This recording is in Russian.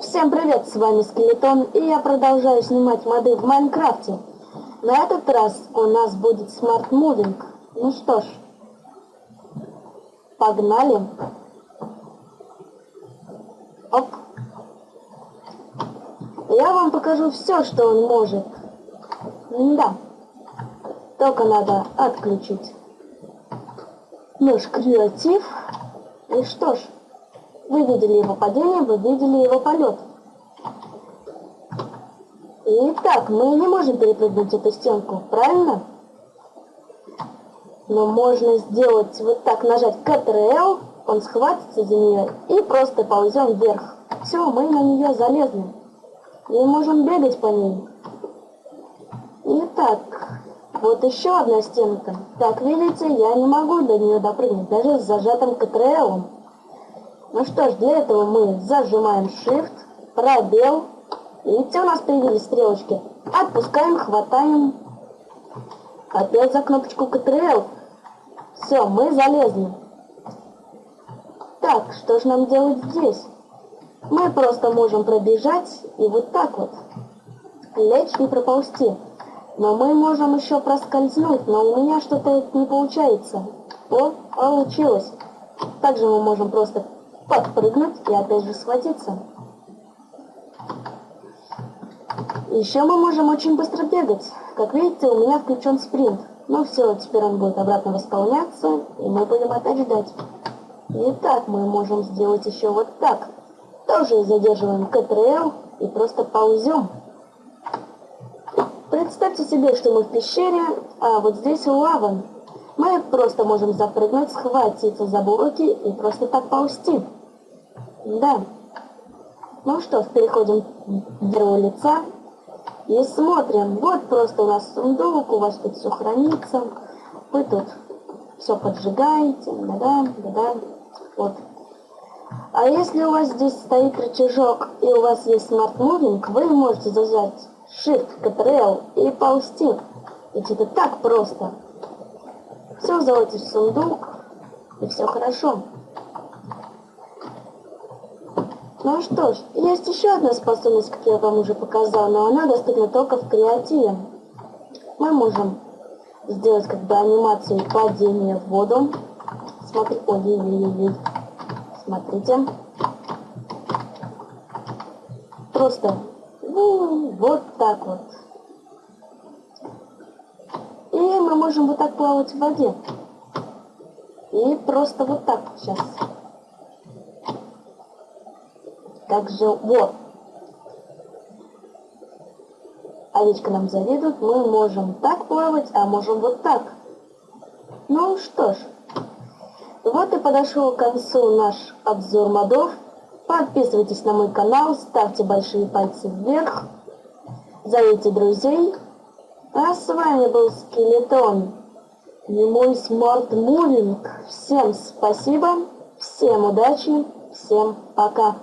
Всем привет, с вами Скелетон, и я продолжаю снимать моды в Майнкрафте. На этот раз у нас будет Moving. Ну что ж, погнали. Оп. Я вам покажу все, что он может. Да. Только надо отключить наш креатив. И что ж, вы видели его падение, вы видели его полет. Итак, мы не можем перепрыгнуть эту стенку, правильно? Но можно сделать вот так, нажать Ctrl, он схватится за нее и просто ползем вверх. Все, мы на нее залезли. И можем бегать по ней. Итак, вот еще одна стенка. Как видите, я не могу до нее допрыгнуть, даже с зажатым Ctrl. Ну что ж, для этого мы зажимаем Shift, пробел. Видите, у нас появились стрелочки. Отпускаем, хватаем. Опять за кнопочку Ctrl. Все, мы залезли. Так, что же нам делать здесь? Мы просто можем пробежать и вот так вот лечь и проползти. Но мы можем еще проскользнуть, но у меня что-то не получается. О, получилось. Также мы можем просто подпрыгнуть и опять же схватиться. Еще мы можем очень быстро бегать. Как видите, у меня включен спринт. Ну все, теперь он будет обратно восполняться, и мы будем опять ждать. Итак, мы можем сделать еще вот так. Тоже задерживаем Ctrl и просто ползем. Представьте себе, что мы в пещере, а вот здесь лава. Мы просто можем запрыгнуть, схватиться за блоки и просто так ползти. Да. Ну что переходим в первого лица и смотрим. Вот просто у нас сундук, у вас тут все хранится. Вы тут все поджигаете, да-да, да-да. Вот. А если у вас здесь стоит рычажок и у вас есть Smart Moving, вы можете зажать Shift, Ctrl и ползти. Ведь это так просто. Все залазите в сундук, и все хорошо. Ну что ж, есть еще одна способность, как я вам уже показал, но она доступна только в креативе. Мы можем сделать как бы анимацию падения в воду. Смотри, ой, ой, ой, ой. Смотрите. Просто ну, вот так вот. И мы можем вот так плавать в воде. И просто вот так сейчас. Также вот. Овечка нам завидует. Мы можем так плавать, а можем вот так. Ну что ж. Вот и подошел к концу наш обзор модов. Подписывайтесь на мой канал, ставьте большие пальцы вверх, зовите друзей. А с вами был Скелетон и мой Smart Moving. Всем спасибо, всем удачи, всем пока.